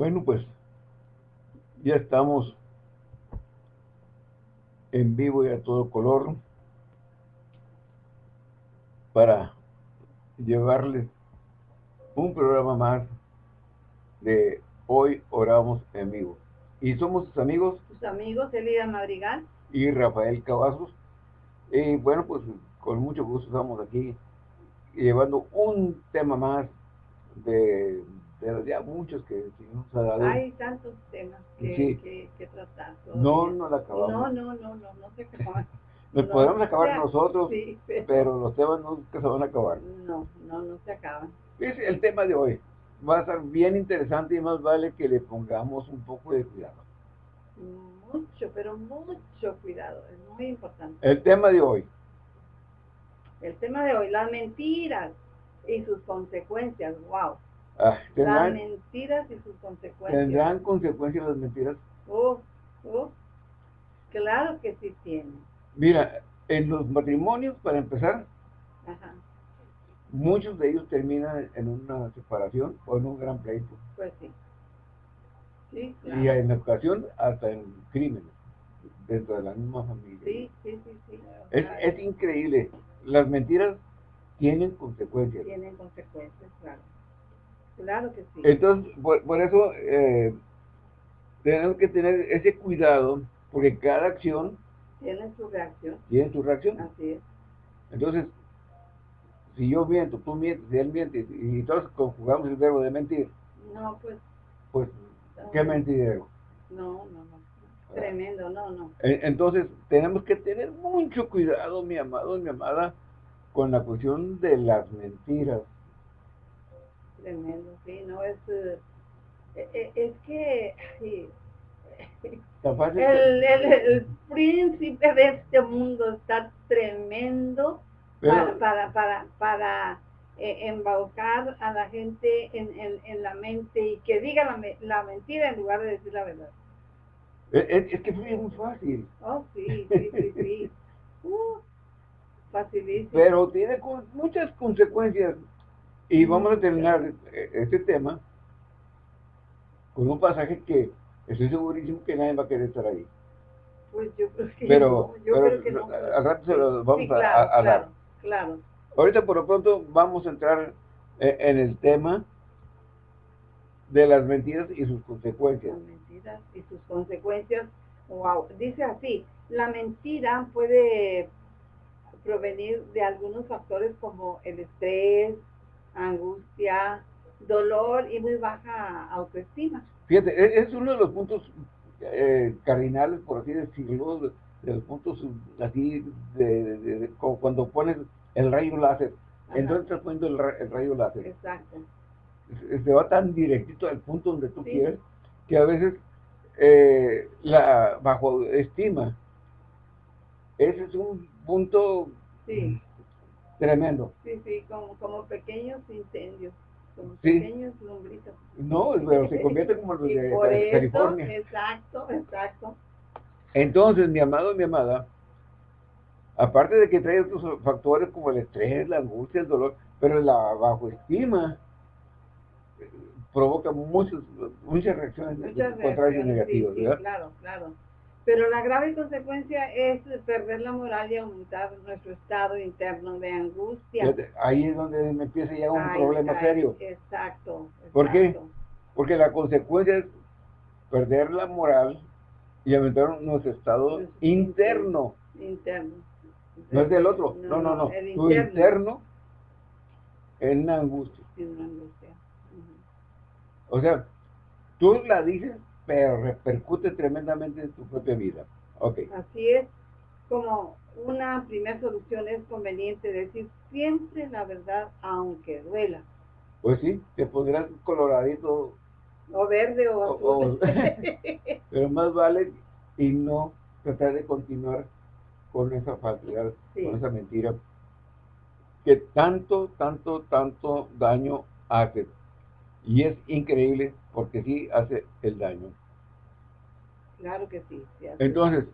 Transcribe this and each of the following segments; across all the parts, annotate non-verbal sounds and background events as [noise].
Bueno, pues ya estamos en vivo y a todo color para llevarles un programa más de Hoy Oramos en Vivo. Y somos sus amigos. Sus amigos, Elida Madrigal. Y Rafael Cavazos. Y bueno, pues con mucho gusto estamos aquí llevando un tema más de, de ya muchos que nos ha dado. Hay tantos temas que, que, tratar. No, no la acabamos. No, no, no, no, no se acaban. [laughs] Nos podemos acabar nosotros, pero... los temas nunca se van a acabar. No, no, no se acaban. Es el tema de hoy. Va a estar bien interesante y más vale que le pongamos un poco de cuidado. Mucho, pero mucho cuidado. Es muy importante. El tema de hoy. El tema de hoy, las mentiras y sus consecuencias. Wow. Ah, las mentiras y sus consecuencias. ¿Tendrán consecuencias las mentiras? Oh, oh. Claro que sí tienen. Mira, en los matrimonios, para empezar, muchos de ellos terminan en una separación o en un gran pleito. Pues sí. Sí, Y en ocasión hasta en crímenes dentro de la misma familia. Sí, sí, sí, sí. Es, es increíble. Las mentiras tienen consecuencias. Tienen consecuencias, claro. Claro que sí. Entonces, por, eso eh, tenemos que tener ese cuidado, porque cada acción tiene su reacción. Tiene su reacción. Así es. Entonces, si yo miento, tú mientes, si él miente, y todos conjugamos el verbo de mentir. No, pues. Pues, ¿qué mentirero? No, no, no. Tremendo, no, no. Entonces, tenemos que tener mucho cuidado, mi amado, mi amada, con la cuestión de las mentiras. Tremendo, sí, no, es, eh, eh, es que, sí, [laughs] el, príncipe de este mundo está tremendo para, para, para, eh, embaucar a la gente en, la mente y que diga la, mentira en lugar de decir la verdad. Es, que fue muy fácil. Oh, sí, sí, sí, sí. [laughs] Uh, facilísimo. Pero tiene muchas consecuencias. Y vamos a terminar eh, este tema con un pasaje que Estoy segurísimo que nadie va a querer estar ahí. Pues yo creo que pero, no. Yo creo que no. Al rato se lo vamos a, dar. Claro, Ahorita por lo pronto vamos a entrar eh, en el tema de las mentiras y sus consecuencias. Las mentiras y sus consecuencias. Wow. Dice así, la mentira puede provenir de algunos factores como el estrés, angustia, dolor y muy baja autoestima. Fíjate, e, es uno de los puntos eh, cardinales, por así decirlo, de, los puntos así, de, cuando pones el rayo láser. Entonces estás poniendo el, rayo láser. Exacto. Se, va tan directito al punto donde tú quieres, que a veces eh, la bajo estima, ese es un punto tremendo. Sí, sí, como, como pequeños incendios pequeños lombritos. No, pero se convierte como [laughs] los de, California. Exacto, exacto. Entonces, mi amado mi amada, aparte de que trae otros factores como el estrés, la angustia, el dolor, pero la bajoestima eh, provoca muchas, muchas reacciones contrarias y negativas, ¿verdad? claro, claro. Pero la grave consecuencia es perder la moral y aumentar nuestro estado interno de angustia. Ahí es donde me empieza ya un problema serio. Exacto, ¿Por qué? Porque la consecuencia es perder la moral y aumentar nuestro estado interno. Interno. No es del otro. No, no, no. Tu interno, una angustia. En una angustia. O sea, tú la dices pero repercute tremendamente en tu propia vida. Okay. Así es, como una primera solución es conveniente decir siempre la verdad aunque duela. Pues sí, te pondrás coloradito. O verde o azul. [laughs] pero más vale y no tratar de continuar con esa falsedad, con esa mentira que tanto, tanto, tanto daño hace. Y es increíble porque sí hace el daño. Claro que sí. Entonces,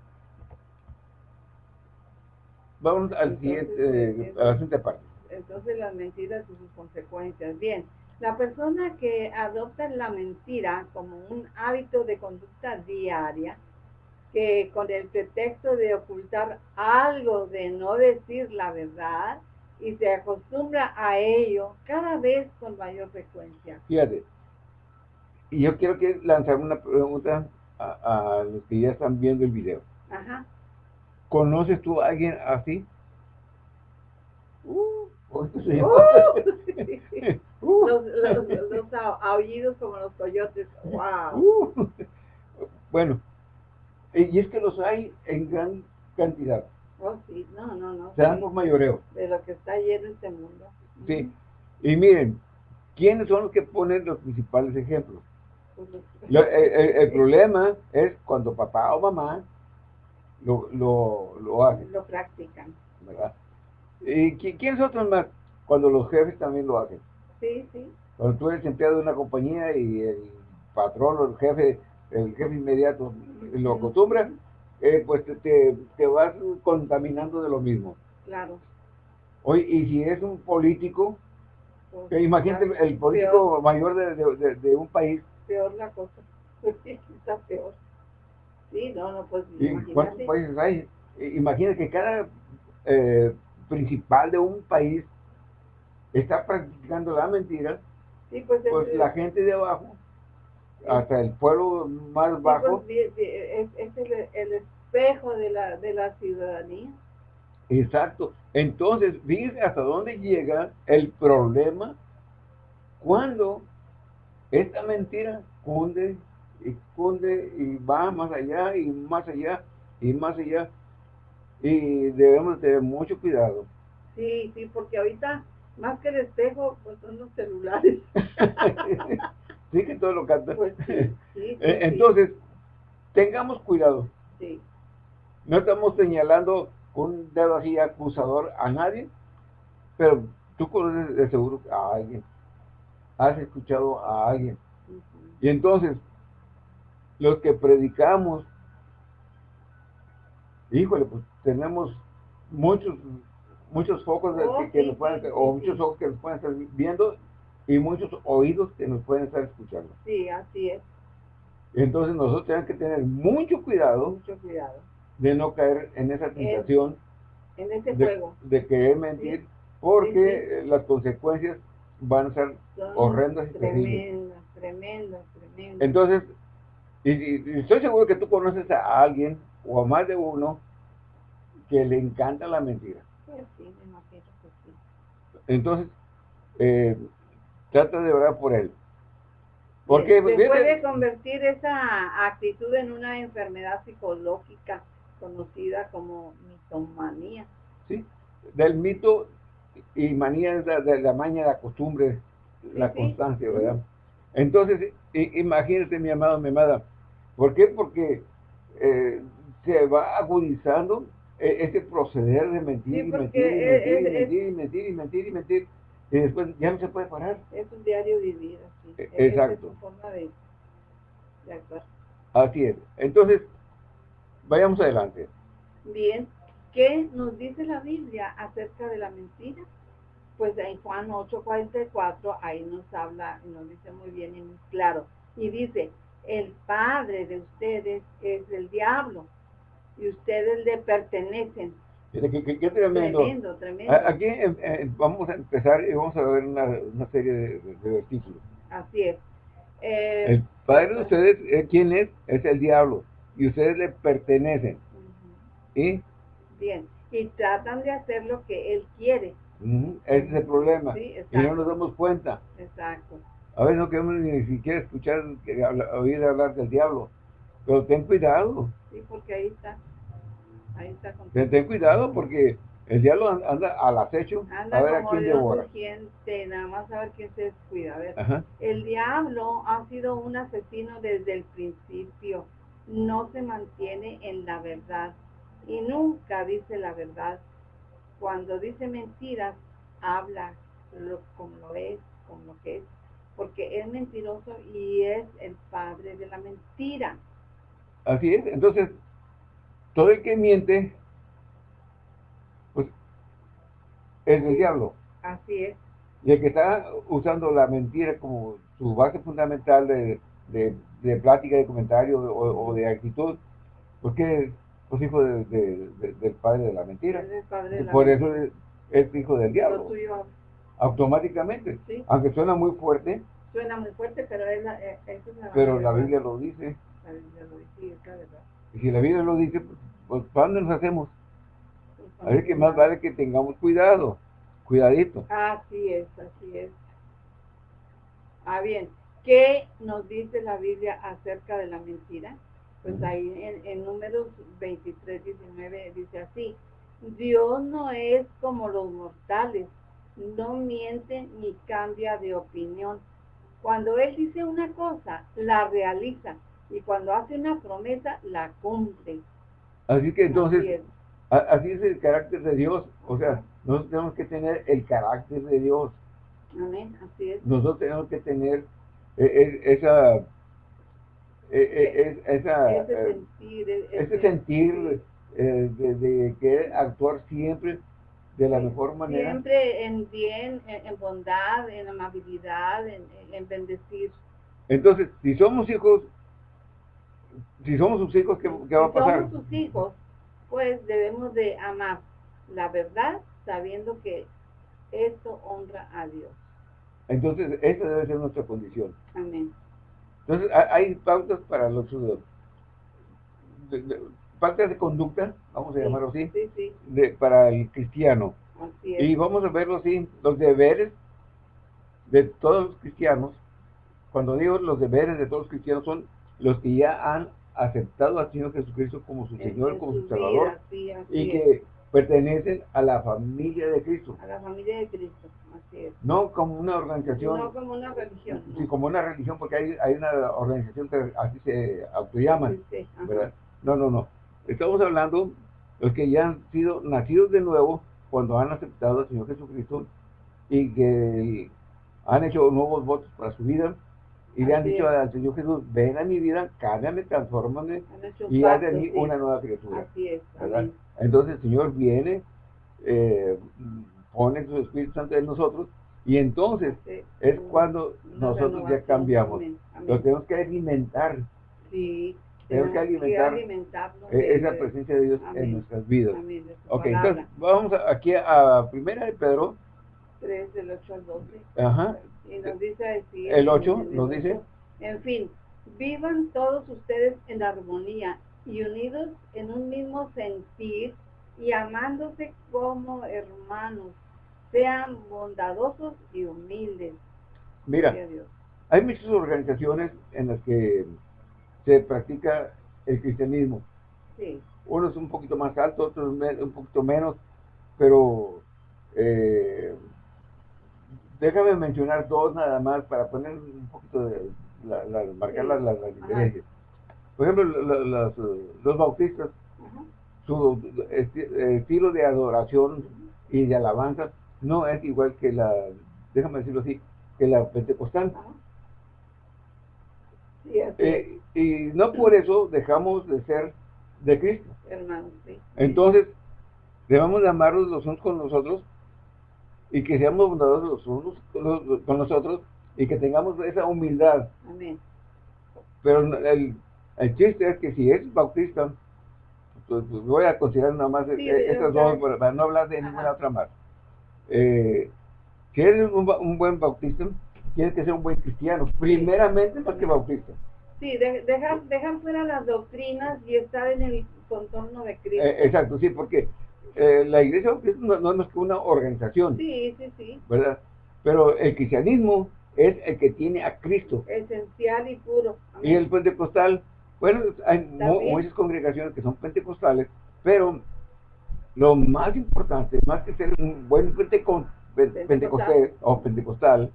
vamos al siguiente, a la siguiente parte. Entonces las mentiras y sus consecuencias. Bien, La persona que adopta la mentira como un hábito de conducta diaria, que con el pretexto de ocultar algo, de no decir la verdad, y se acostumbra a ello cada vez con mayor frecuencia. Fíjate, y yo quiero que lanzar una pregunta a, los que ya están viendo el video. Ajá. ¿Conoces tú a alguien así? Uh, uh, [laughs] uh. los, los, aullidos como los coyotes. Wow. Uh. bueno, y es que los hay en gran cantidad. Oh, sí, no, no, no. Se dan por mayoreo. De lo que está lleno este mundo. Sí. Y miren, ¿quiénes son los que ponen los principales ejemplos? El, problema es cuando papá o mamá lo, lo, lo hacen. Lo practican. ¿Verdad? ¿Y quiénes otros más? Cuando los jefes también lo hacen. Sí, sí. Cuando tú eres empleado de una compañía y el patrón o el jefe, el jefe inmediato lo acostumbra, eh, pues te, te, vas contaminando de lo mismo. Claro. Hoy, y si es un político, pues, imagínate el político mayor de, de, un país. Peor la cosa. [laughs] Está peor. Sí, no, no, pues ¿Cuántos países hay? Imagínate que cada eh, principal de un país está practicando la mentira, sí, pues, pues la gente de abajo hasta el pueblo más pues, bajo. es, el, espejo de la, de la ciudadanía. Exacto. Entonces, fíjense hasta dónde llega el problema cuando esta mentira cunde y cunde y va más allá y más allá y más allá. Y debemos tener mucho cuidado. Sí, sí, porque ahorita más que el espejo, pues son los celulares. [laughs] sí que todo lo canta. Pues [laughs] eh, entonces, tengamos cuidado. No estamos señalando un dedo así acusador a nadie, pero tú conoces de seguro a alguien. Has escuchado a alguien. Y entonces, los que predicamos, híjole, pues tenemos muchos muchos focos oh, que, nos pueden, o muchos ojos que nos pueden estar viendo y muchos oídos que nos pueden estar escuchando. Sí, así es. Entonces nosotros tenemos que tener mucho cuidado, mucho cuidado. de no caer en esa tentación en, ese de, juego. de querer mentir, porque las consecuencias van a ser horrendas y tremendas, tremendas, tremendas. Entonces, y, estoy seguro que tú conoces a alguien o a más de uno que le encanta la mentira. Pues sí, me imagino que sí. Entonces, eh, trata de orar por él. Porque se puede convertir esa actitud en una enfermedad psicológica conocida como mitomanía. Sí, del mito y manía de, de la maña, la costumbre, la constancia, ¿verdad? Entonces, imagínate, mi amado, mi amada, ¿por qué? Porque eh, se va agudizando e, ese proceder de mentir, y mentir, y mentir, y mentir, y mentir, y mentir, y mentir, y después ya no se puede parar. Es un diario vivir, así. E, exacto. Es forma de, de actuar. Así es. Entonces, vayamos adelante. Bien. ¿Qué nos dice la Biblia acerca de la mentira? Pues en Juan 8:44 ahí nos habla, nos dice muy bien y muy claro. Y dice, el padre de ustedes es el diablo y ustedes le pertenecen Qué, tremendo. Tremendo, Aquí vamos a empezar y vamos a ver una, serie de, versículos. Así es. Eh, el padre de ustedes, eh, ¿quién es? Es el diablo. Y ustedes le pertenecen. ¿Y? Bien. Y tratan de hacer lo que él quiere. Ese es el problema. y no nos damos cuenta. Exacto. A veces no queremos ni siquiera escuchar, oír hablar del diablo. Pero ten cuidado. Sí, porque ahí está. Ten, cuidado porque el diablo anda al acecho anda a ver a quién devora. nada más a ver quién se descuida. A ver, el diablo ha sido un asesino desde el principio. No se mantiene en la verdad y nunca dice la verdad. Cuando dice mentiras, habla lo, como lo es, como lo que es, porque es mentiroso y es el padre de la mentira. Así es, entonces todo el que miente, pues es el diablo. Así es. Y el que está usando la mentira como su base fundamental de, de, plática, de comentario o, de actitud, porque pues hijo del padre de la mentira. Por eso es, hijo del diablo. Automáticamente. Aunque suena muy fuerte. Suena muy fuerte, pero es la, Pero la Biblia lo dice. La Biblia lo dice, Y si la Biblia lo dice, pues, pues ¿para dónde nos hacemos? A ver que más vale que tengamos cuidado. Cuidadito. Así es, así es. Ah, bien. ¿Qué nos dice la Biblia acerca de la mentira? Pues ahí en, en números 23, 19 dice así, Dios no es como los mortales, no miente ni cambia de opinión. Cuando Él dice una cosa, la realiza, y cuando hace una promesa, la cumple. Así que entonces, así es el carácter de Dios, o sea, nosotros tenemos que tener el carácter de Dios. Amén, así es. Nosotros tenemos que tener e, e, esa, ese sentir, ese sentir eh, de, querer actuar siempre de la mejor manera. Siempre en bien, en, bondad, en amabilidad, en, bendecir. Entonces, si somos hijos, si somos sus hijos, ¿qué, qué va a pasar? Si somos sus hijos, pues debemos de amar la verdad sabiendo que esto honra a Dios. Entonces, esa debe ser nuestra condición. Amén. Entonces, hay pautas para los de, pautas de conducta, vamos a llamarlo así, De, para el cristiano. Y vamos a verlo así, los deberes de todos los cristianos, cuando digo los deberes de todos los cristianos son los que ya han aceptado al Señor Jesucristo como su Señor, como su Salvador, y que pertenecen a la familia de Cristo. A la familia de Cristo, así es. No como una organización. No como una religión. Sí, como una religión, porque hay, hay una organización que así se autollaman. Sí, ¿verdad? No, no, no. Estamos hablando de los que ya han sido nacidos de nuevo cuando han aceptado al Señor Jesucristo y que han hecho nuevos votos para su vida y le han dicho al Señor Jesús, ven a mi vida, cámbiame, transfórmame y haz de mí una nueva criatura. Así es. Entonces el Señor viene, eh, pone su Espíritu Santo en nosotros y entonces es cuando nosotros ya cambiamos. Lo tenemos que alimentar. Sí. Tenemos que alimentar e-, esa presencia de Dios en nuestras vidas. Ok, entonces vamos aquí a Primera de Pedro. 3 del 8 al 12. Ajá. Y nos dice así. El 8 nos dice. En fin, vivan todos ustedes en armonía y unidos en un mismo sentir y amándose como hermanos. Sean bondadosos y humildes. Mira, hay muchas organizaciones en las que se practica el cristianismo. Sí. Unos un poquito más altos, otros un poquito menos, pero eh, déjame mencionar dos nada más para poner un poquito de, marcar las, las, diferencias. Por ejemplo, los bautistas, su estilo de adoración y de alabanza no es igual que la, déjame decirlo así, que la pentecostal. Eh, y no por eso dejamos de ser de Cristo. Entonces, debemos de amarnos los unos con nosotros y que seamos bondadosos los unos con nosotros y que tengamos esa humildad. Pero el, el chiste es que si es bautista, pues, pues voy a considerar nada más estas dos para no hablar de ninguna otra más. Eh, si eres un, un buen bautista, tienes que ser un buen cristiano, primeramente más que bautista. Sí, dejan, dejan fuera las doctrinas y estar en el contorno de Cristo. Eh, exacto, sí, porque eh, la iglesia bautista no, no, es más que una organización. Sí, sí, sí. ¿Verdad? Pero el cristianismo es el que tiene a Cristo. Esencial y puro. Y el pentecostal, bueno, hay muchas congregaciones que son pentecostales, pero lo más importante, más que ser un buen pentecostal. o pentecostal,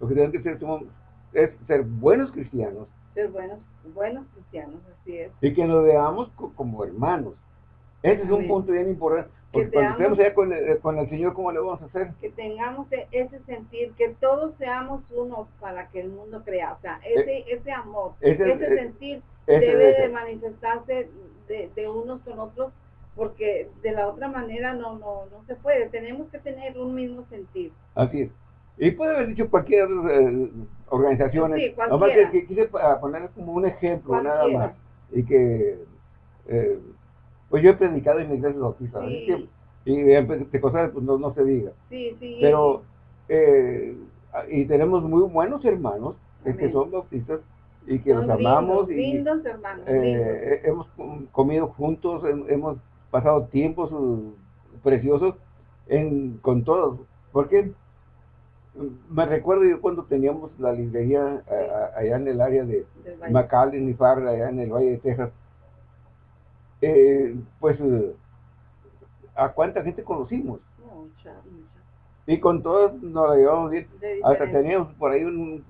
lo que tienen que ser es ser buenos cristianos. Ser buenos, buenos cristianos, así es. Y que nos veamos como hermanos. Ese es un punto bien importante. Porque cuando estemos allá con el, con el Señor, ¿cómo le vamos a hacer? Que tengamos e, ese sentir, que todos seamos uno para que el mundo crea. O sea, ese, eh, ese amor, ese, ese sentir debe de manifestarse de, de unos con otros porque de la otra manera no, no, no se puede. Tenemos que tener un mismo sentir. Así es. Y puede haber dicho cualquier eh, organización. Sí, Nomás que, quise poner como un ejemplo nada más. Y que, eh, pues yo he predicado en la iglesia bautista. Sí. Y de cosas pues no, no se diga. Sí, sí. Pero, eh, y tenemos muy buenos hermanos que son bautistas y que los amamos. y, hermanos, eh, hemos comido juntos, hemos pasado tiempos uh, preciosos en, con todos. Porque me recuerdo yo cuando teníamos la librería allá en el área de McAllen y Farra, allá en el Valle de Texas, eh, pues a cuánta gente conocimos. Mucha, mucha. Y con todos nos la llevamos bien. Hasta teníamos por ahí un,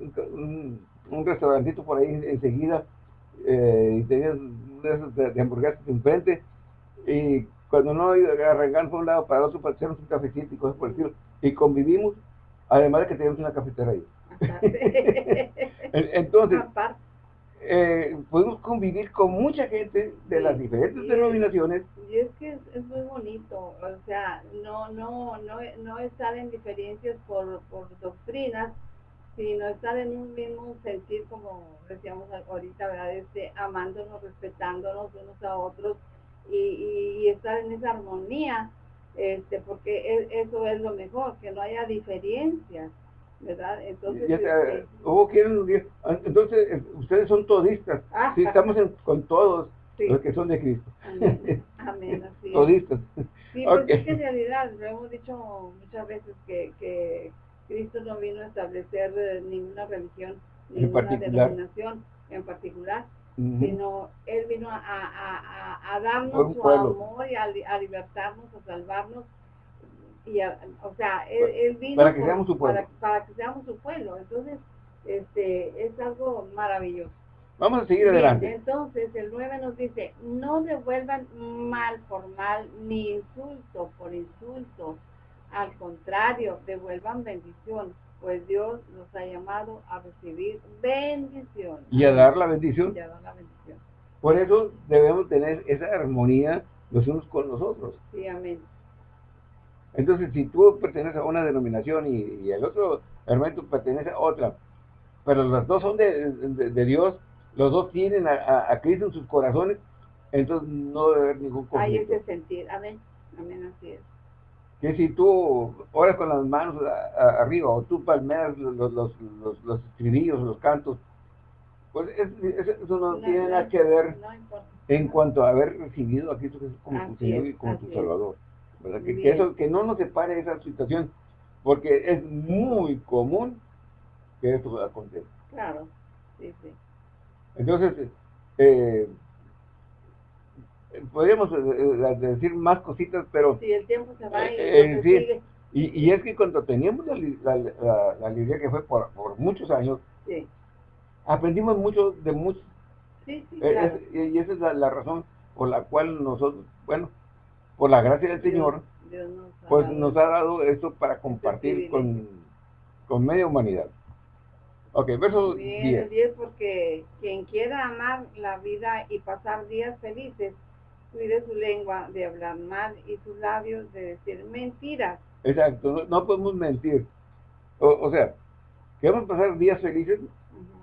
un, restaurantito por ahí enseguida eh, y teníamos de, de, hamburguesas enfrente. Y cuando no arrancamos por un lado para el otro para hacernos un cafecito y cosas por el estilo. Y convivimos, además de que teníamos una cafetera ahí. [laughs] Entonces, eh, podemos convivir con mucha gente de las diferentes denominaciones. Y es que es, muy bonito, o sea, no, no, no, no estar en diferencias por, por doctrinas, sino estar en un mismo sentir, como decíamos ahorita, ¿verdad? Este, amándonos, respetándonos unos a otros y, y, estar en esa armonía, este, porque e, eso es lo mejor, que no haya diferencias. ¿Verdad? Entonces, este, entonces eh, ustedes son todistas, sí, estamos con todos los que son de Cristo. Amén, [laughs] así Todistas. Sí, pues es que en realidad, lo hemos dicho muchas veces que, que Cristo no vino a establecer eh, ninguna religión, ninguna denominación en particular, sino Él vino a, a, a, darnos su amor y a libertarnos, a salvarnos y o sea, él, vino para que seamos su pueblo. Para, que seamos su pueblo. Entonces, este, es algo maravilloso. Vamos a seguir adelante. Entonces, el 9 nos dice, no devuelvan mal por mal, ni insulto por insulto. Al contrario, devuelvan bendición, pues Dios nos ha llamado a recibir bendición. Y a dar la bendición. Y a dar la bendición. Por eso debemos tener esa armonía los unos con los otros. Sí, amén. Entonces, si tú perteneces a una denominación y, el otro hermano pertenece a otra, pero los dos son de, Dios, los dos tienen a, Cristo en sus corazones, entonces no debe haber ningún conflicto. Hay ese sentir, amén, amén, así es. Que si tú oras con las manos arriba o tú palmeas los, los, los, los estribillos, los cantos, pues eso no, tiene nada que ver en cuanto a haber recibido a Cristo como tu Señor y como tu Salvador. Que, eso, que no nos separe esa situación, porque es muy común que esto acontezca. Claro, sí, sí. Entonces, eh, podríamos eh, eh, decir más cositas, pero... Sí, el tiempo se va y, eh, y, es que cuando teníamos la, la, la, librería que fue por, por muchos años, aprendimos mucho de muchos. Sí, sí, claro. y esa es la, razón por la cual nosotros, bueno, por la gracia del Señor, pues nos ha dado esto para compartir con, con media humanidad. Ok, verso 10. 10 porque quien quiera amar la vida y pasar días felices, cuide su lengua de hablar mal y sus labios de decir mentiras. Exacto, no, podemos mentir. O, sea, queremos pasar días felices.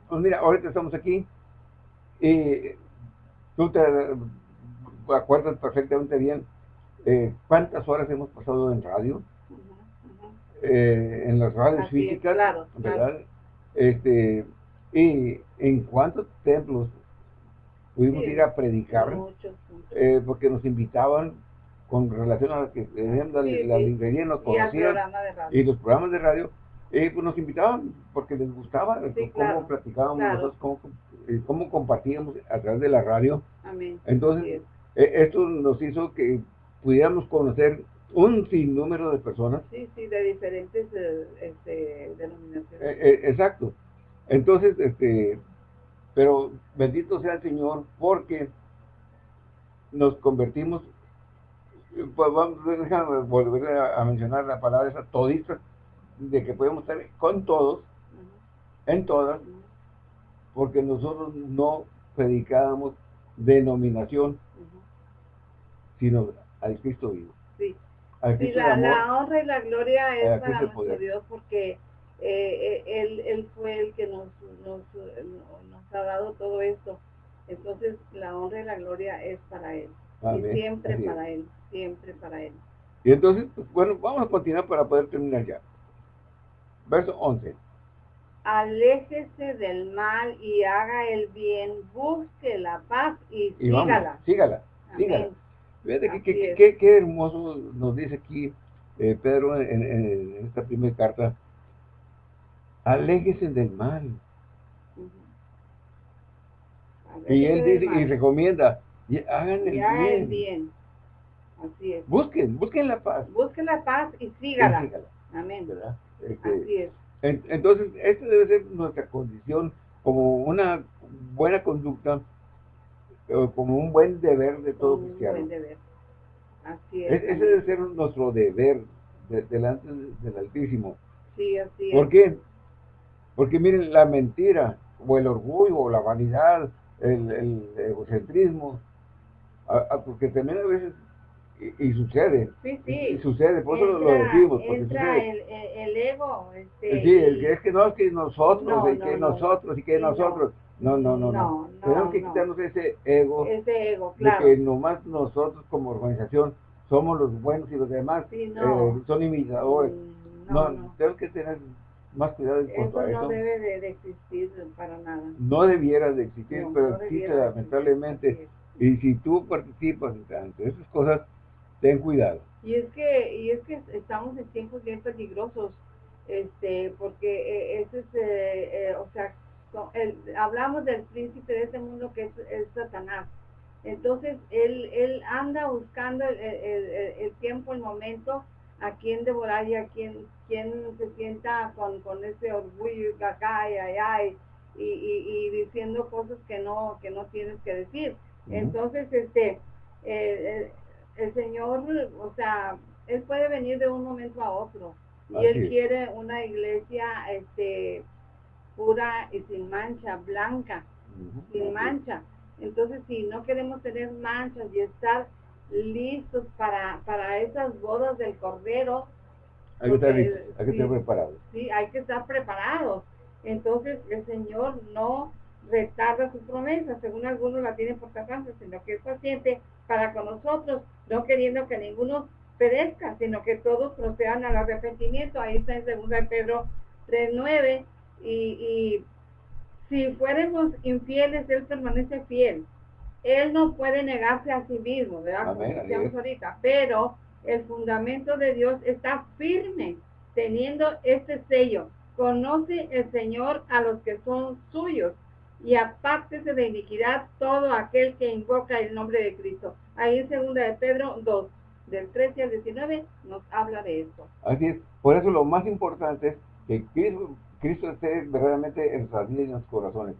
Pues mira, ahorita estamos aquí y tú te acuerdas perfectamente bien eh, cuántas horas hemos pasado en radio, eh, en las radios físicas, ¿verdad? Este, y en cuántos templos pudimos ir a predicar, eh, porque nos invitaban con relación a que tenían la, librería, nos conocían, y, los programas de radio, pues nos invitaban porque les gustaba cómo platicábamos cómo, cómo, compartíamos a través de la radio. Entonces, esto nos hizo que pudiéramos conocer un sinnúmero de personas. Sí, sí, de diferentes eh, este, denominaciones. Eh, eh, exacto. Entonces, este, pero bendito sea el Señor porque nos convertimos, pues vamos, déjame volver a, mencionar la palabra esa todista, de que podemos estar con todos, en todas, porque nosotros no predicábamos denominación, sino al Cristo vivo. Sí. la, honra y la gloria es para nuestro Dios porque eh, él, él fue el que nos, nos, nos, ha dado todo esto. Entonces la honra y la gloria es para Él. Y siempre para Él, siempre para Él. Y entonces, pues, bueno, vamos a continuar para poder terminar ya. Verso 11. Aléjese del mal y haga el bien, busque la paz y, sígala. sígala, sígala. Fíjate qué que, hermoso nos dice aquí eh, Pedro en, esta primera carta. Aléjese del mal. Y él dice y recomienda, y hagan el, bien. bien. Así es. Busquen, busquen la paz. Busquen la paz y sígala. Amén. Este, Así es. entonces, esta debe ser nuestra condición como una buena conducta, como un buen deber de todo cristiano. Un buen deber. Así es. ese debe ser nuestro deber delante del Altísimo. Sí, así es. ¿Por qué? Porque miren, la mentira, o el orgullo, o la vanidad, el, egocentrismo, porque también a veces y, sucede. Sí, sí. Y, sucede, por eso lo decimos. Porque entra El, el, ego. Este, sí, el es que no, es que nosotros, y que nosotros, y que nosotros. No, no, no, no. Tenemos que quitarnos ese ego. Ese ego, claro. De que nomás nosotros como organización somos los buenos y los demás eh, son imitadores. No, tenemos que tener más cuidado en cuanto eso a eso. no debe de, existir para nada. No debiera de existir, pero existe lamentablemente. Y si tú participas en esas cosas, ten cuidado. Y es que, y es que estamos en tiempos bien peligrosos, este, porque eh, ese es, eh, eh, o sea, hablamos del príncipe de este mundo que es, Satanás. Entonces, él, él anda buscando el, tiempo, el momento, a quien devorar y a quien, quien se sienta con, con ese orgullo y acá y allá y, y, diciendo cosas que no, que no tienes que decir. Entonces, este, el Señor, o sea, Él puede venir de un momento a otro. Y Él quiere una iglesia este, pura y sin mancha, blanca, sin mancha. Entonces, si no queremos tener manchas y estar listos para, para esas bodas del Cordero, hay que, estar, hay que estar preparados. Sí, hay que estar preparados. Entonces, el Señor no retarda su promesa, según algunos la tienen por tardanza, sino que es paciente para con nosotros, no queriendo que ninguno perezca, sino que todos procedan al arrepentimiento. Ahí está en 2 Pedro 3.9. Y, y si fuéramos infieles, Él permanece fiel. Él no puede negarse a sí mismo, ¿verdad? Como decíamos ahorita. Pero el fundamento de Dios está firme, teniendo este sello. Conoce el Señor a los que son suyos y apártese de iniquidad todo aquel que invoca el nombre de Cristo. Ahí en segunda de Pedro 2, del 13 al 19, nos habla de eso. Así es, por eso lo más importante es que Cristo, esté verdaderamente en nuestras vidas y en nuestros corazones.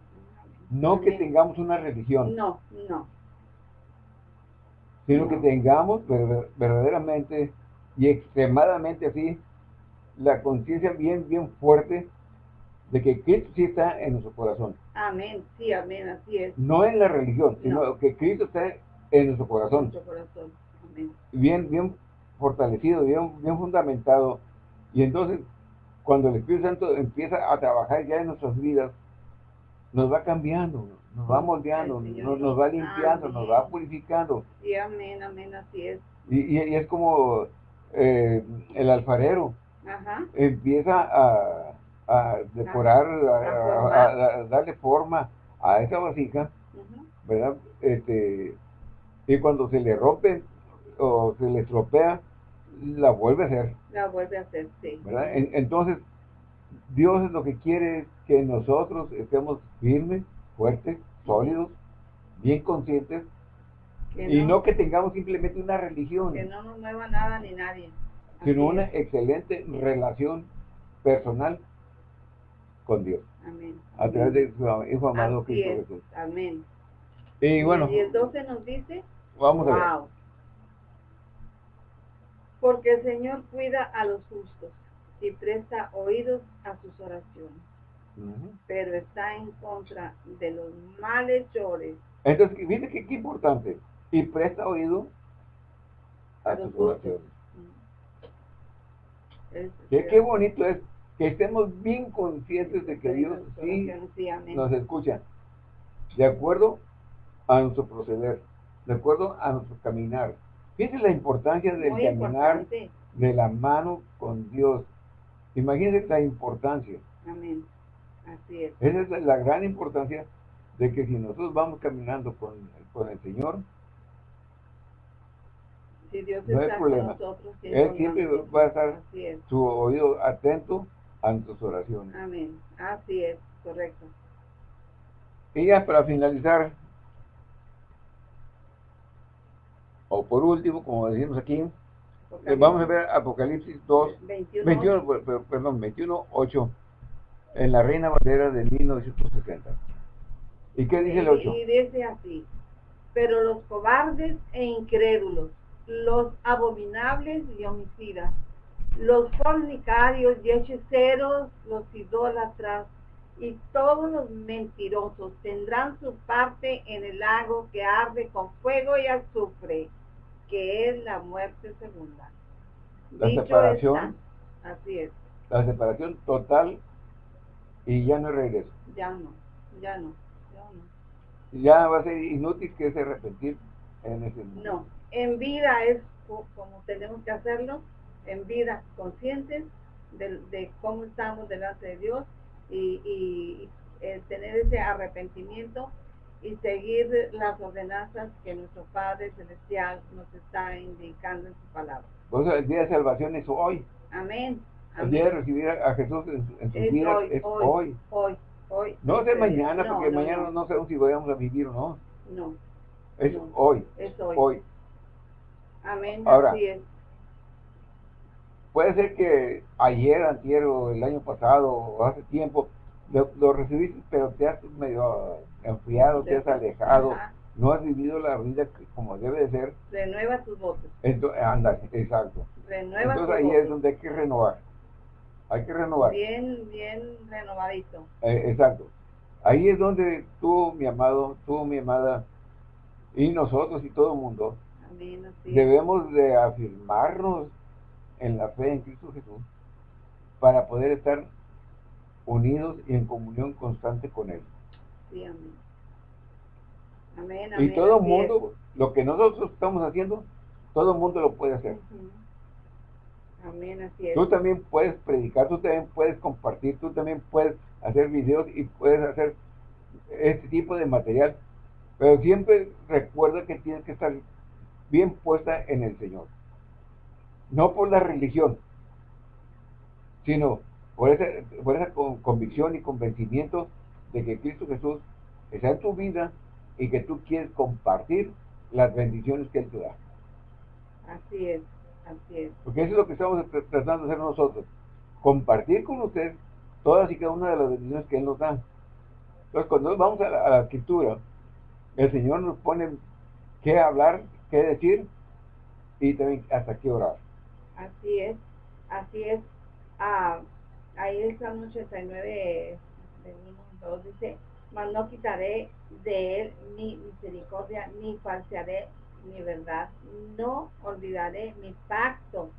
No que tengamos una religión. No, no. Sino que tengamos verdaderamente y extremadamente así la conciencia bien, bien fuerte de que Cristo sí está en nuestro corazón. Amén, sí, amén, así es. No en la religión, sino que Cristo está en nuestro corazón. Nuestro corazón, amén. Bien, bien fortalecido, bien, bien fundamentado. Y entonces, cuando el Espíritu Santo empieza a trabajar ya en nuestras vidas, nos va cambiando, nos va moldeando, nos, va limpiando, nos va purificando. Sí, amén, amén, así es. Y, y, es como eh, el alfarero. Ajá. Empieza a a decorar, a, darle forma a esa vasija, ¿verdad? Este, y cuando se le rompe o se le estropea, la vuelve a hacer. La vuelve a hacer, sí. ¿verdad? entonces, Dios es lo que quiere que nosotros estemos firmes, fuertes, sólidos, bien conscientes, y no que tengamos simplemente una religión. Que no nos mueva nada ni nadie. Sino una excelente relación personal con Dios. Amén. A través de su Hijo amado Cristo Jesús. Amén. Y bueno. Y el 12 nos dice. Vamos a ver. Porque el Señor cuida a los justos y presta oídos a sus oraciones. Pero está en contra de los malhechores. Entonces, fíjate que qué importante. Y presta oído a, sus oraciones. qué bonito es que estemos bien conscientes de que Dios sí nos escucha, de acuerdo a nuestro proceder, de acuerdo a nuestro caminar. Fíjense la importancia del caminar de la mano con Dios. Imagínense la importancia. Amén. Así es. Esa es la gran importancia de que si nosotros vamos caminando con, con el Señor, si Dios no hay problema. Nosotros, Él siempre va a estar su oído atento a nuestras oraciones. Amén. Así es, correcto. Y ya para finalizar, o por último, como decimos aquí, eh, vamos a ver Apocalipsis 2, 21, perdón, 21, 8, en la Reina Valera de 1960. ¿Y qué dice el 8? Y dice así, pero los cobardes e incrédulos, los abominables y homicidas, los fornicarios y hechiceros, los idólatras y todos los mentirosos tendrán su parte en el lago que arde con fuego y azufre, que es la muerte segunda. La separación. así es. La separación total y ya no hay regreso. Ya no, ya no, ya no. Ya va a ser inútil que se arrepentir en ese momento. No, en vida es como tenemos que hacerlo, en vida conscientes de, cómo estamos delante de Dios y, eh, tener ese arrepentimiento y seguir las ordenanzas que nuestro Padre Celestial nos está indicando en su palabra. Por eso el día de salvación es hoy. Amén. El día de recibir a Jesús en, su vida es hoy. Hoy, hoy. No es mañana, porque mañana no. sabemos si vayamos a vivir o no. No. Es hoy. Es hoy. hoy. Amén. Ahora, así es. Puede ser que ayer, antier o el año pasado o hace tiempo lo, recibiste, pero te has medio enfriado, te has alejado, no has vivido la vida como debe de ser. Renueva tus votos. Entonces, anda, exacto. Renueva Entonces ahí es donde hay que renovar. Hay que renovar. Bien, bien renovadito. Eh, exacto. Ahí es donde tú, mi amado, tú, mi amada, y nosotros y todo el mundo, debemos de afirmarnos en la fe en Cristo Jesús para poder estar unidos y en comunión constante con Él. Sí, amén. Amén, y todo el mundo, lo que nosotros estamos haciendo, todo el mundo lo puede hacer. Amén, así es. Tú también puedes predicar, tú también puedes compartir, tú también puedes hacer videos y puedes hacer este tipo de material. Pero siempre recuerda que tienes que estar bien puesta en el Señor. No por la religión, sino por esa, por esa convicción y convencimiento de que Cristo Jesús está en tu vida y que tú quieres compartir las bendiciones que Él te da. Así es, así es. Porque eso es lo que estamos tratando de hacer nosotros. Compartir con usted todas y cada una de las bendiciones que Él nos da. Entonces, cuando vamos a la, a la escritura, el Señor nos pone qué hablar qué decir y también hasta qué orar. Así es, así es. Ah, ahí el Salmo 89 2 dice, mas no quitaré de él mi misericordia, ni falsearé mi verdad, no olvidaré mi pacto,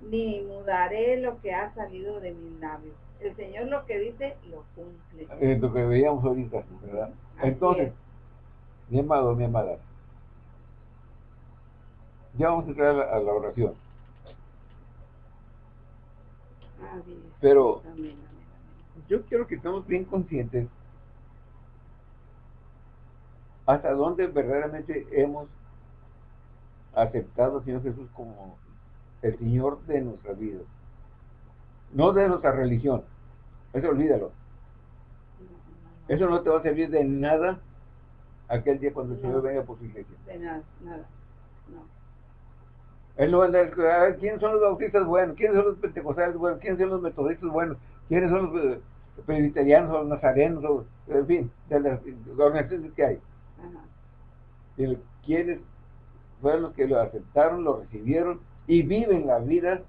ni mudaré lo que ha salido de mis labios. El Señor lo que dice, lo cumple. Es lo que veíamos ahorita, ¿verdad? Entonces, mi amado, mi amada, ya vamos a entrar a la, oración. Pero yo quiero que estemos bien conscientes hasta dónde verdaderamente hemos aceptado al Señor Jesús como el Señor de nuestra vida. No de nuestra religión. Eso olvídalo. Eso no te va a servir de nada aquel día cuando el Señor venga por su iglesia. De nada, nada. No. Él no va a andar, ¿quiénes son los bautistas buenos? ¿Quiénes son los pentecostales buenos? ¿Quiénes son los metodistas buenos? ¿Quiénes son los eh, presbiterianos o los nazarenos? en fin, de las organizaciones que hay. Y ¿Quiénes fueron los que lo aceptaron, lo recibieron y viven la vida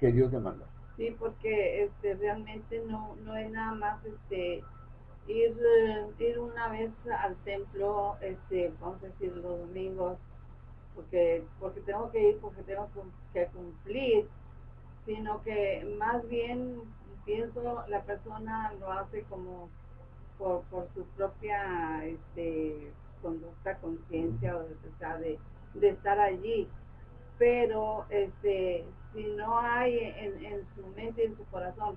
que Dios demanda? Sí, porque este, realmente no, no es nada más este ir, eh, ir una vez al templo, este, vamos a decir, los domingos, porque, porque tengo que ir, porque tengo que cumplir, sino que más bien pienso la persona lo hace como por, por su propia este, conducta, conciencia o de, de estar allí. Pero este, si no hay en, en su mente y en su corazón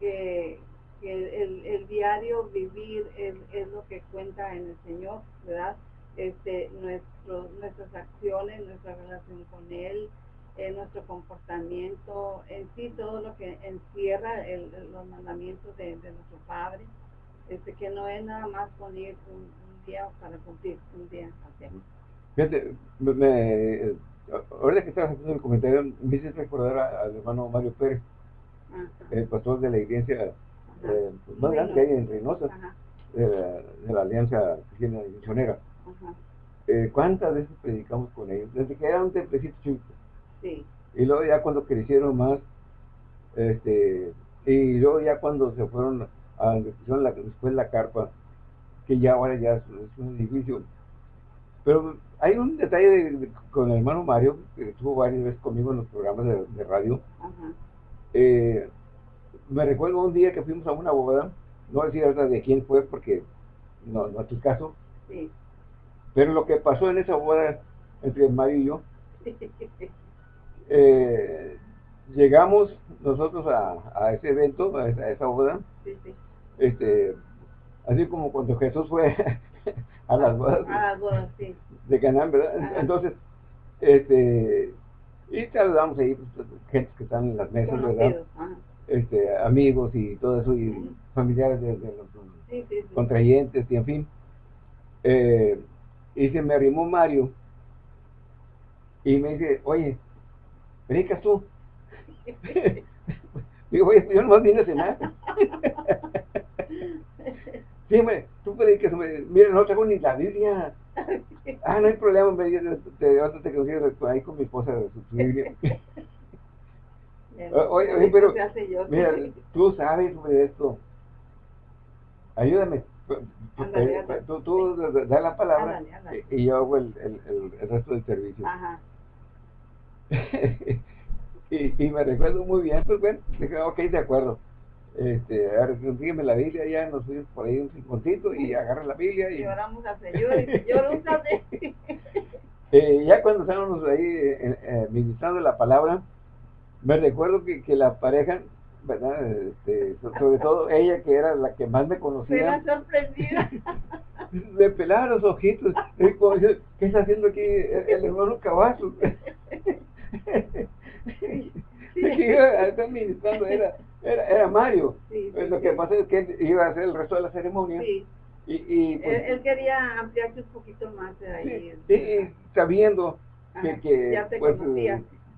que, el, el, diario vivir es, es, lo que cuenta en el Señor, ¿verdad? Este, nuestro, nuestras acciones, nuestra relación con Él, eh, nuestro comportamiento, en sí todo lo que encierra el, los mandamientos de, nuestro Padre, este, que no es nada más poner un, día para cumplir, un día hacemos. Fíjate, me, ahorita que estabas haciendo el comentario, me hice recordar al hermano Mario Pérez, el pastor de la iglesia eh, pues, más grande que hay en Reynosa, de, la Alianza Cristiana Misionera. Eh, ¿Cuántas veces predicamos con ellos? Desde que era un templecito chico. Sí. Y luego ya cuando crecieron más, este, y luego ya cuando se fueron a la, después la carpa, que ya ahora ya es, un edificio. Pero hay un detalle con el hermano Mario, que estuvo varias veces conmigo en los programas de, radio. Eh, me recuerdo un día que fuimos a una boda, no decir de quién fue porque no, no es tu caso. Sí. Pero lo que pasó en esa boda entre Mario y yo, eh, llegamos nosotros a, ese evento, a esa, boda, este, así como cuando Jesús fue [laughs] a las bodas, de Canaán, ¿verdad? Entonces, este, y saludamos ahí pues, gente que están en las mesas, ¿verdad? Este, amigos y todo eso, y familiares de, los contrayentes, y en fin. Eh, y se me arrimó Mario y me dice, oye, ¿predicas tú? [laughs] Digo, oye, yo no vine a cenar. [laughs] sí, me, tú predicas, mira, no traigo ni la Biblia. [laughs] Ah, no hay problema, me dice, te, te, te ahí con mi esposa su, Biblia. oye, oye, pero, mira, tú sabes sobre esto. Ayúdame. Tú, tú da la palabra y yo hago el, el, el, resto del servicio. Ajá. [laughs] y, y, me recuerdo muy bien, pues bueno, dije, ok, de acuerdo. Este, ahora consígueme la Biblia, ya nos fuimos por ahí un cincontito y agarra la Biblia y... Lloramos al Señor y Señor, úsate. [laughs] eh, ya cuando estábamos ahí eh, eh, ministrando la palabra, me recuerdo que, que la pareja ¿verdad? Este, sobre todo ella que era la que más me conocía. Me sorprendida. [laughs] Me pelaba los ojitos. ¿Qué está haciendo aquí el, hermano? [laughs] Sí. Ministrando, era, era, era Mario. Pues lo que pasa es que iba a hacer el resto de la ceremonia. Y, y pues, él, quería ampliarse un poquito más de ahí. Sí, sabiendo que, que, pues,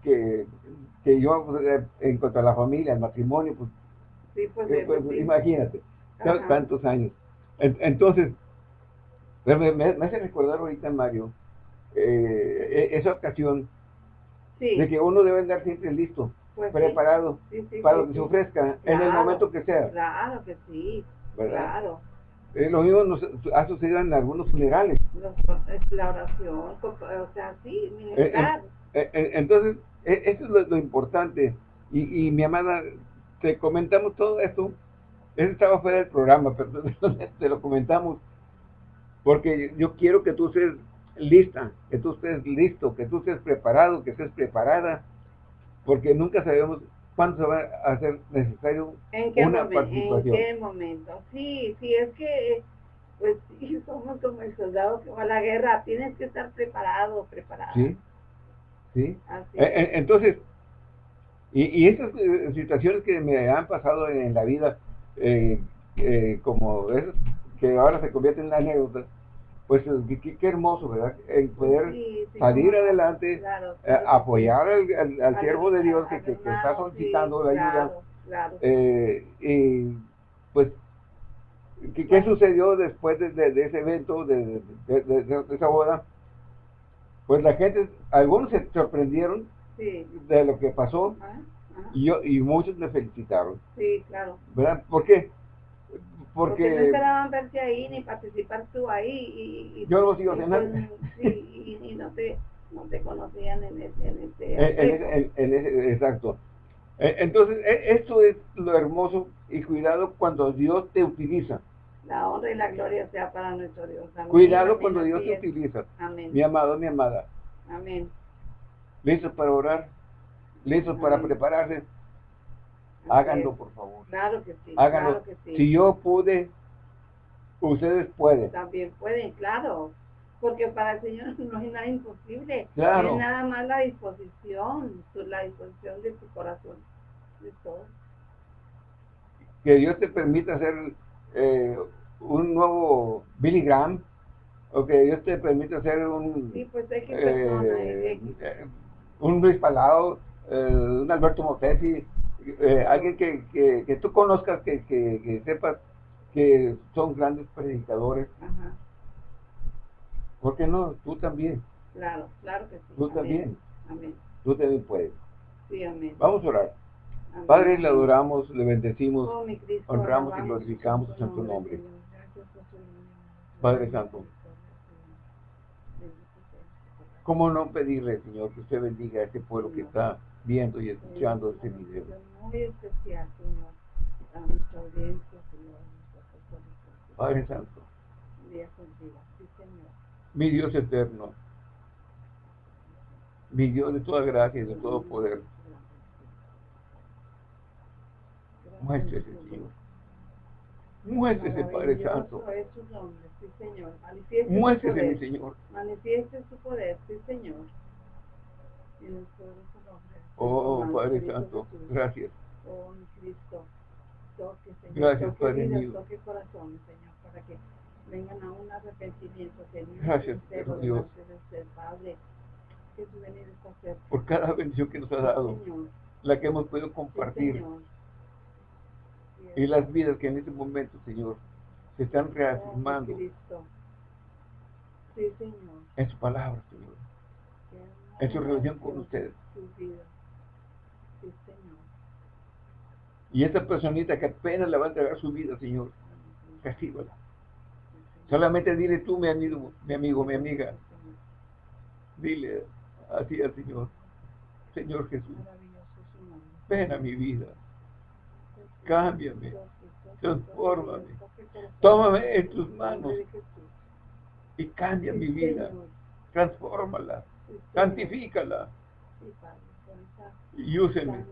que que yo pues, en cuanto a la familia, el matrimonio, pues, pues, eh, pues imagínate, tantos años. entonces, me, hace recordar ahorita, Mario, eh, e, esa ocasión de que uno debe andar siempre listo, preparado para lo que se ofrezca en el momento que sea. Claro que sí, claro. Eh, lo mismo nos ha sucedido en algunos funerales. La oración, o sea, sí, entonces, eso es lo, importante. Y, y, mi amada, te comentamos todo esto. Eso estaba fuera del programa, [laughs] pero te lo comentamos. Porque yo quiero que tú estés lista, que tú estés listo, que tú estés preparado, que estés preparada. Porque nunca sabemos cuándo se va a hacer necesario una participación. ¿En qué momento? Sí, sí, es que pues sí, somos como el soldado que va a la guerra, tienes que estar preparado, preparado. Sí, ¿sí? E, e, entonces, y, y estas eh, situaciones que me han pasado en, la vida, eh, eh, como es, que ahora se convierten en anécdota, pues qué, hermoso, ¿verdad? El poder salir adelante, apoyar al, siervo de Dios que, que, está solicitando la ayuda. y pues, ¿qué, sucedió después de, de, ese evento, de, de, esa boda? Pues la gente, algunos se sorprendieron de lo que pasó Y, yo, y muchos me felicitaron. Sí, claro. ¿Verdad? ¿Por qué? Porque, no esperaban verte ahí ni participar tú ahí. Y, yo no sigo haciendo nada. Sí, y, no, te, no te conocían en ese, en ese, en, en, ese Exacto. E, entonces, e, esto es lo hermoso y cuidado cuando Dios te utiliza. La honra y la gloria sea para nuestro Dios. Cuidado cuando Dios te utiliza. Amén. Mi amado, mi amada. Amén. ¿Listos para orar? ¿Listos para prepararse? Háganlo, por favor. Claro que sí. Háganlo. Si yo pude, ustedes pueden. También pueden, claro. Porque para el Señor [laughs] no hay nada imposible. Claro. Es nada más la disposición, la disposición de tu corazón. De todo. Que Dios te permita hacer eh, un nuevo Billy Graham, o que Dios te permita hacer un, sí, pues que eh, eh, un Luis Palao, un Alberto Motesi, alguien que, que, que, tú conozcas, que, que, sepas que son grandes predicadores. Ajá. ¿Por qué no? Tú también. Claro, claro que sí. Tú también. Amén. Tú también puedes. Sí, amén. Vamos a orar. Padre, le adoramos, le bendecimos, oh, honramos y glorificamos en tu nombre. Padre Santo, ¿cómo no pedirle, Señor, que usted bendiga a este pueblo que está viendo y escuchando este video? Muy especial, Señor, a nuestra audiencia, Señor. Padre Santo, mi Dios eterno, mi Dios de toda gracia y de todo poder, muéstrese, Señor. Muéstrese, Padre Santo. Muéstrese, mi Señor. Manifieste su poder, sí, Señor. Oh, Padre Santo, gracias. Oh, mi Cristo. Toque, Señor. Gracias, Padre mío. Toque corazón, Señor, para que vengan a un arrepentimiento, Señor. Gracias, Dios. Padre, que su venida está cerca. Por cada bendición que nos ha dado, la que hemos podido compartir. Y las vidas que en este momento, Señor, se están reafirmando. Sí, Señor. En su palabra, Señor. En su relación con ustedes. Sí, Señor. Y esta personita que apenas le va a entregar su vida, Señor, recíbala. Solamente dile tú, mi amigo, mi amigo, mi amiga. Dile así al Señor. Señor Jesús, ven a mi vida. Cámbiame. Transfórmame. Tómame en tus manos y cambia mi vida. Transfórmala. Santifícala. Y úseme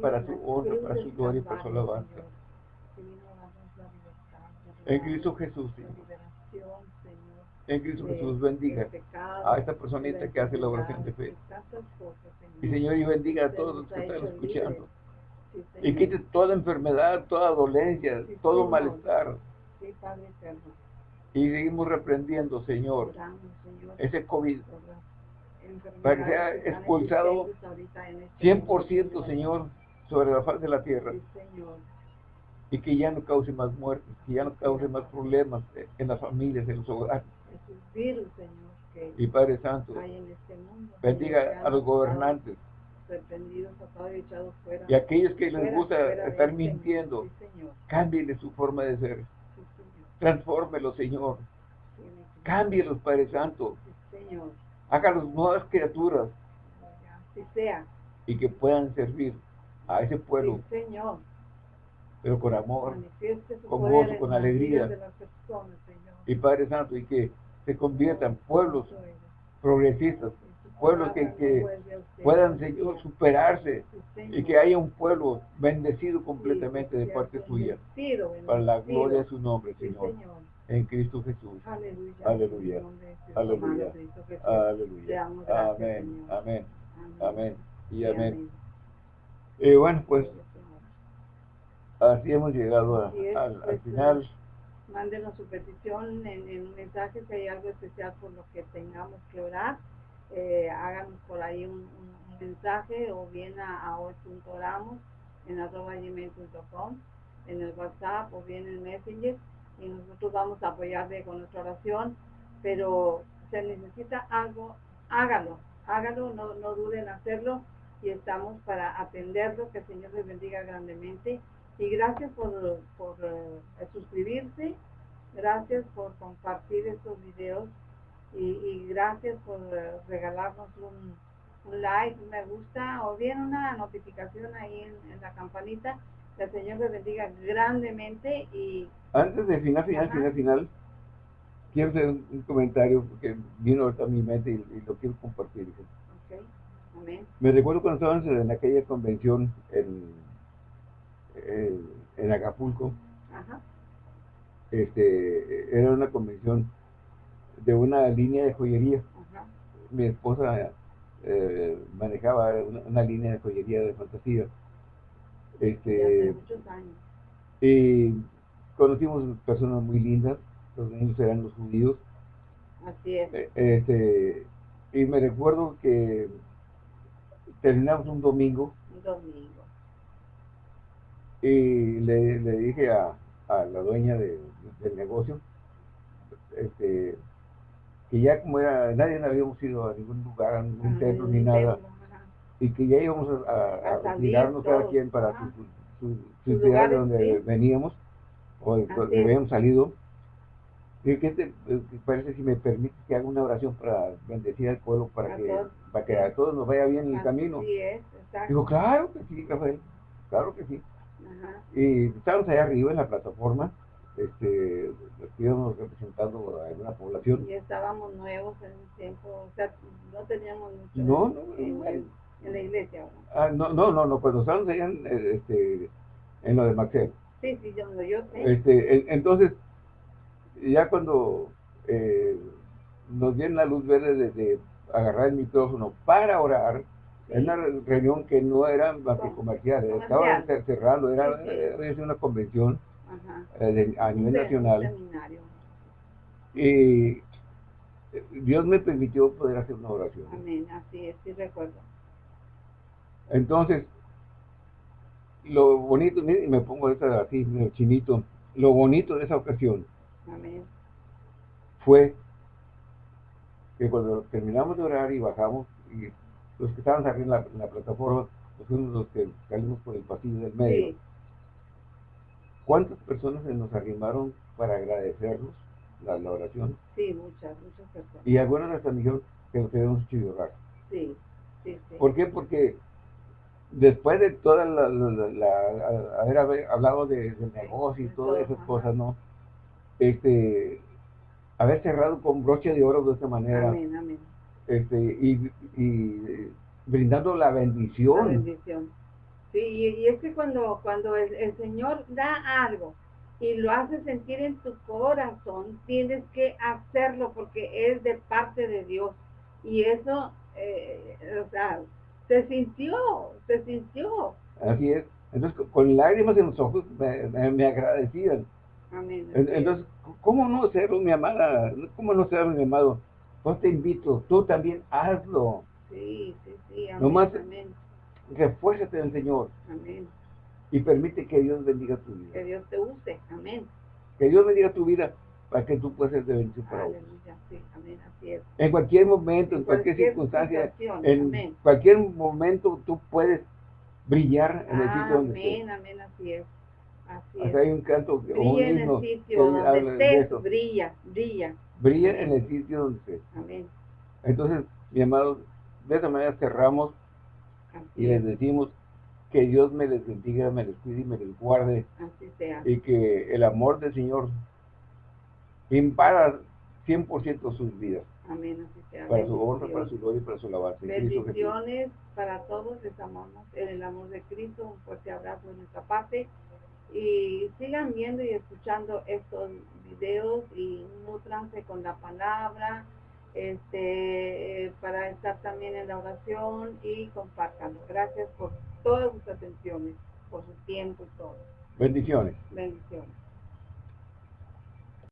para su honra, para su gloria para su alabanza. En Cristo Jesús, Señor. En Cristo Jesús bendiga a esta personita que hace la oración de fe. Y Señor, y bendiga a todos los que están escuchando. Y quite toda enfermedad, toda dolencia, todo malestar. Y seguimos reprendiendo, Señor, ese COVID. Para que sea expulsado 100%, Señor, sobre la faz de la tierra. Y que ya no cause más muertes, que ya no cause más problemas en las familias, en los hogares. y Padre Santo, este bendiga a los gobernantes y aquellos que les gusta estar mintiendo, cámbienle su forma de ser. Transfórmelo, Señor. Cámbielos, Padre Santo. Hágalos nuevas criaturas. Y que puedan servir a ese pueblo. Señor pero con amor, con gozo, con alegría. y Padre Santo, y que se conviertan pueblos progresistas, pueblos que, puedan, Señor, superarse y que haya un pueblo bendecido completamente de parte suya, para la gloria de su nombre, Señor. En Cristo Jesús. Aleluya. Aleluya. Aleluya. Amén. Amén. Amén. Y amén. Y bueno, pues Así hemos llegado al, pues, final. Mándenos su petición en, en, un mensaje si hay algo especial por lo que tengamos que orar. Eh, háganos por ahí un, mensaje o bien a, a hoy.oramos en arroba en el WhatsApp o bien en Messenger y nosotros vamos a apoyarle con nuestra oración, pero se necesita algo, hágalo, hágalo, no, no duden en hacerlo y estamos para atenderlo, que el Señor les bendiga grandemente y gracias por, por eh, suscribirse, gracias por compartir estos videos y, gracias por eh, regalarnos un, un like, me gusta o bien una notificación ahí en, la campanita. Que el Señor les bendiga grandemente y... Antes de final, final, final, final, quiero hacer un, comentario que vino ahorita a mi mente y, lo quiero compartir. Okay. Amén. Me recuerdo cuando estábamos en aquella convención en, en, Acapulco. Ajá. Este, era una convención de una línea de joyería. Ajá. Mi esposa eh, manejaba una, línea de joyería de fantasía. Este, muchos años. Y conocimos personas muy lindas, los niños eran los judíos. Así es. Eh, este, y me recuerdo que terminamos un domingo. Un domingo. Y le, le dije a, a, la dueña del negocio, este, que ya como era, nadie habíamos ido a ningún lugar, a ningún templo ni nada, y que ya íbamos a, a, retirarnos cada quien para su, su, ciudad donde veníamos, o donde habíamos salido. Y que te parece si me permite que haga una oración para bendecir al pueblo, para que, para que a todos nos vaya bien el camino. Es, Digo, claro que sí, Rafael, claro que sí. Y estábamos allá arriba en la plataforma, este, íbamos representando a una población. Y estábamos nuevos en el tiempo, o sea, no teníamos mucho no, no, en, la iglesia. Ah, no, no, no, no, cuando estábamos allá en, este, en lo de Maxel. Sí, sí, yo, yo sé. Este, entonces, ya cuando eh, nos dieron la luz verde de, agarrar el micrófono para orar, en una reunión que no era más que comercial, estaba cerrando, era, una convención eh, a nivel nacional. Y Dios me permitió poder hacer una oración. Amén, así es, sí recuerdo. Entonces, lo bonito, y me pongo esta así, chinito, lo bonito de esa ocasión Amén. fue que cuando terminamos de orar y bajamos, y los que estaban arriba en la, plataforma, pues fuimos los que salimos por el pasillo del medio. ¿Cuántas personas se nos arrimaron para agradecernos la, oración? Sí, muchas, muchas personas. Y algunas hasta dijeron que nos quedamos hecho llorar. Sí, sí, sí. ¿Por qué? Porque después de toda la, haber hablado de, del negocio y todas esas cosas, ¿no? Este, haber cerrado con broche de oro de esta manera. Amén, amén. Este, y, y brindando la bendición. La bendición. Sí, y, es que cuando, cuando el, Señor da algo y lo hace sentir en tu corazón, tienes que hacerlo porque es de parte de Dios. Y eso, eh, o sea, se sintió, se sintió. Así es. Entonces, con lágrimas en los ojos me, agradecían. Amén. Entonces, ¿cómo no serlo, mi amada? ¿Cómo no serlo, mi amado? Pues te invito, tú también hazlo. Sí, sí, sí. Amén, Nomás amén refuérzate del Señor. Amén. Y permite que Dios bendiga tu vida. Que Dios te use. Amén. Que Dios bendiga tu vida para que tú puedas ser de bendición para sí, amén, así es. En cualquier momento, en, cualquier, circunstancia, en cualquier momento tú puedes brillar en el sitio donde estés. Amén, amén, así es. Así es. hay un canto brilla un en el sitio donde estés, brilla, brilla. Brilla en el sitio donde estés. Amén. Entonces, mi amado, de esta manera cerramos y les decimos que Dios me les bendiga, me les cuide y me les guarde. Así sea. Y que el amor del Señor impara 100% sus vidas. Amén, así sea. Para su honra, para su gloria y para su alabanza. Bendiciones para todos, les amamos en el amor de Cristo. Un fuerte abrazo de nuestra parte. Y sigan viendo y escuchando estos videos y nutranse con la palabra este, para estar también en la oración y compartanlo. Gracias por todas sus atenciones, por su tiempo y todo. Bendiciones. Bendiciones.